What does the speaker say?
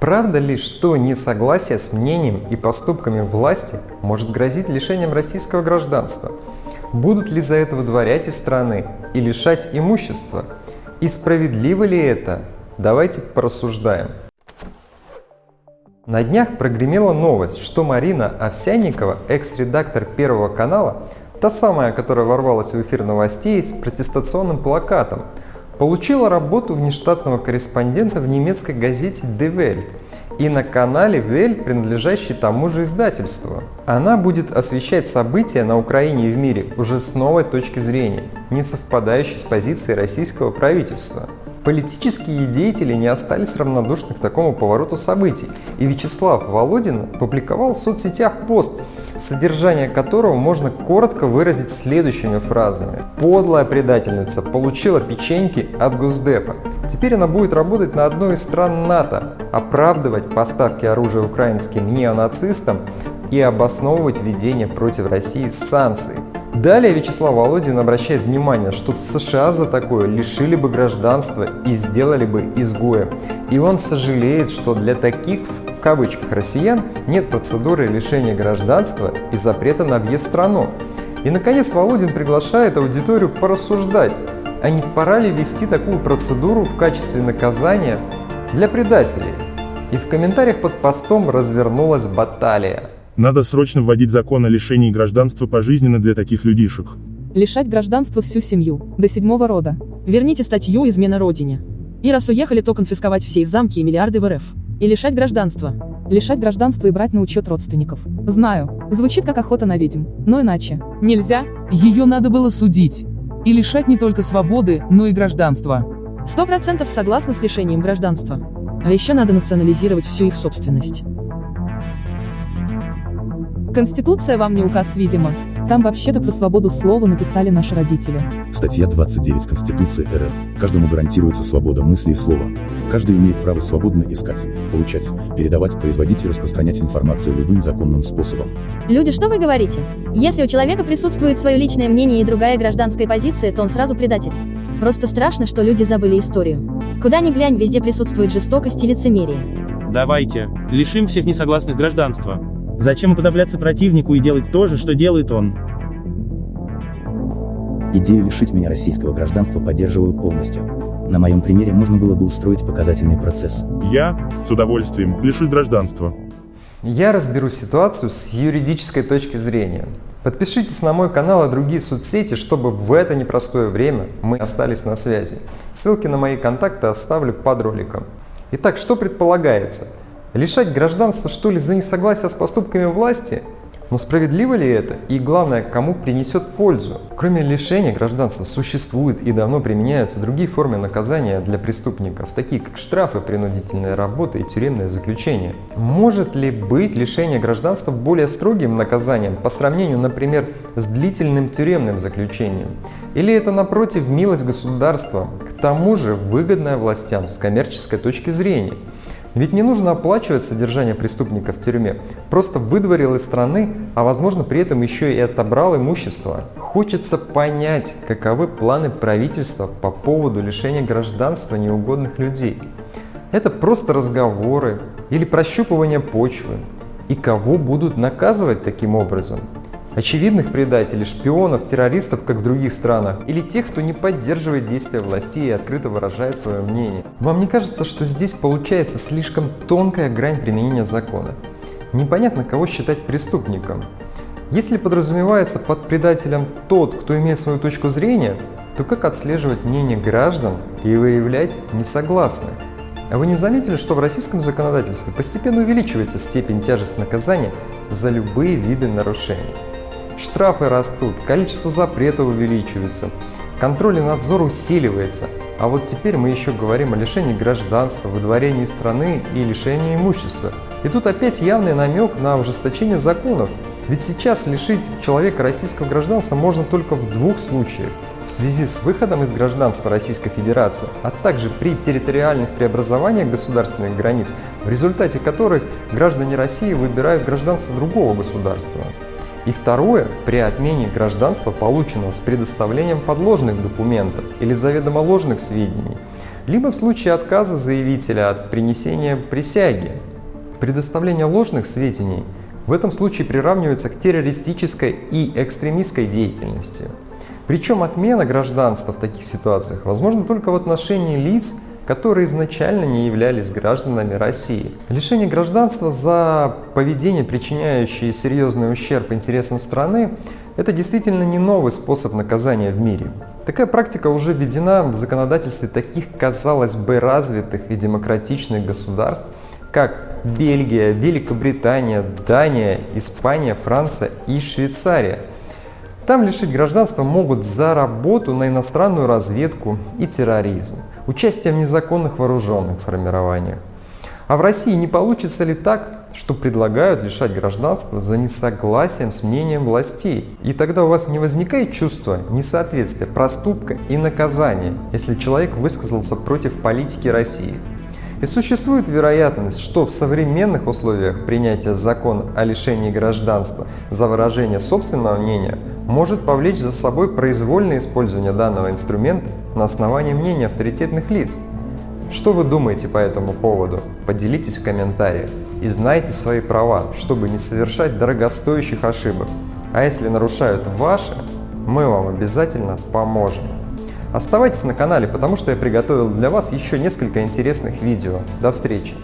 Правда ли, что несогласие с мнением и поступками власти может грозить лишением российского гражданства? Будут ли за это выдворять из страны и лишать имущества? И справедливо ли это? Давайте порассуждаем. На днях прогремела новость, что Марина Овсянникова, экс-редактор Первого канала, та самая, которая ворвалась в эфир новостей с протестационным плакатом, получила работу внештатного корреспондента в немецкой газете Die Welt и на канале Welt, принадлежащей тому же издательству. Она будет освещать события на Украине и в мире уже с новой точки зрения, не совпадающей с позицией российского правительства. Политические деятели не остались равнодушны к такому повороту событий, и Вячеслав Володин публиковал в соцсетях пост, содержание которого можно коротко выразить следующими фразами. «Подлая предательница получила печеньки от Госдепа. Теперь она будет работать на одной из стран НАТО, оправдывать поставки оружия украинским неонацистам и обосновывать введение против России санкций. Далее Вячеслав Володин обращает внимание, что в США за такое лишили бы гражданства и сделали бы изгоем. И он сожалеет, что для таких, в кавычках, россиян нет процедуры лишения гражданства и запрета на въезд в страну. И, наконец, Володин приглашает аудиторию порассуждать, а не пора ли ввести такую процедуру в качестве наказания для предателей? И в комментариях под постом развернулась баталия. Надо срочно вводить закон о лишении гражданства пожизненно для таких людишек. Лишать гражданства всю семью, до седьмого рода. Верните статью «Измена Родине». И раз уехали, то конфисковать все их замки и миллиарды в РФ. И лишать гражданства. Лишать гражданства и брать на учет родственников. Знаю, звучит как охота на ведьм, но иначе. Нельзя? Ее надо было судить. И лишать не только свободы, но и гражданства. Сто процентов согласна с лишением гражданства. А еще надо национализировать всю их собственность. Конституция вам не указ, видимо. Там вообще-то про свободу слова написали наши родители. Статья 29 Конституции РФ. Каждому гарантируется свобода мысли и слова. Каждый имеет право свободно искать, получать, передавать, производить и распространять информацию любым законным способом. Люди, что вы говорите? Если у человека присутствует свое личное мнение и другая гражданская позиция, то он сразу предатель. Просто страшно, что люди забыли историю. Куда ни глянь, везде присутствует жестокость и лицемерие. Давайте, лишим всех несогласных гражданства. Зачем уподобляться противнику и делать то же, что делает он? Идею лишить меня российского гражданства поддерживаю полностью. На моем примере можно было бы устроить показательный процесс. Я, с удовольствием, лишусь гражданства. Я разберу ситуацию с юридической точки зрения. Подпишитесь на мой канал и другие соцсети, чтобы в это непростое время мы остались на связи. Ссылки на мои контакты оставлю под роликом. Итак, что предполагается? Лишать гражданства что ли за несогласие с поступками власти? Но справедливо ли это? И главное, кому принесет пользу? Кроме лишения гражданства существуют и давно применяются другие формы наказания для преступников, такие как штрафы, принудительная работа и тюремное заключение. Может ли быть лишение гражданства более строгим наказанием по сравнению, например, с длительным тюремным заключением? Или это, напротив, милость государства, к тому же выгодная властям с коммерческой точки зрения? Ведь не нужно оплачивать содержание преступника в тюрьме, просто выдворил из страны, а возможно при этом еще и отобрал имущество. Хочется понять, каковы планы правительства по поводу лишения гражданства неугодных людей. Это просто разговоры или прощупывание почвы. И кого будут наказывать таким образом? Очевидных предателей, шпионов, террористов, как в других странах, или тех, кто не поддерживает действия властей и открыто выражает свое мнение. Вам не кажется, что здесь получается слишком тонкая грань применения закона? Непонятно, кого считать преступником. Если подразумевается под предателем тот, кто имеет свою точку зрения, то как отслеживать мнение граждан и выявлять несогласных? А вы не заметили, что в российском законодательстве постепенно увеличивается степень тяжести наказания за любые виды нарушений? Штрафы растут, количество запретов увеличивается, контроль и надзор усиливается. А вот теперь мы еще говорим о лишении гражданства, выдворении страны и лишении имущества. И тут опять явный намек на ужесточение законов. Ведь сейчас лишить человека российского гражданства можно только в двух случаях. В связи с выходом из гражданства Российской Федерации, а также при территориальных преобразованиях государственных границ, в результате которых граждане России выбирают гражданство другого государства. И второе, при отмене гражданства, полученного с предоставлением подложных документов или заведомо ложных сведений, либо в случае отказа заявителя от принесения присяги. Предоставление ложных сведений в этом случае приравнивается к террористической и экстремистской деятельности. Причем отмена гражданства в таких ситуациях возможна только в отношении лиц, которые изначально не являлись гражданами России. Лишение гражданства за поведение, причиняющее серьезный ущерб интересам страны, это действительно не новый способ наказания в мире. Такая практика уже введена в законодательстве таких, казалось бы, развитых и демократичных государств, как Бельгия, Великобритания, Дания, Испания, Франция и Швейцария – там лишить гражданства могут за работу на иностранную разведку и терроризм, участие в незаконных вооруженных формированиях. А в России не получится ли так, что предлагают лишать гражданства за несогласием с мнением властей? И тогда у вас не возникает чувство несоответствия проступка и наказания, если человек высказался против политики России? И существует вероятность, что в современных условиях принятия закона о лишении гражданства за выражение собственного мнения может повлечь за собой произвольное использование данного инструмента на основании мнения авторитетных лиц. Что вы думаете по этому поводу? Поделитесь в комментариях и знайте свои права, чтобы не совершать дорогостоящих ошибок. А если нарушают ваши, мы вам обязательно поможем. Оставайтесь на канале, потому что я приготовил для вас еще несколько интересных видео. До встречи!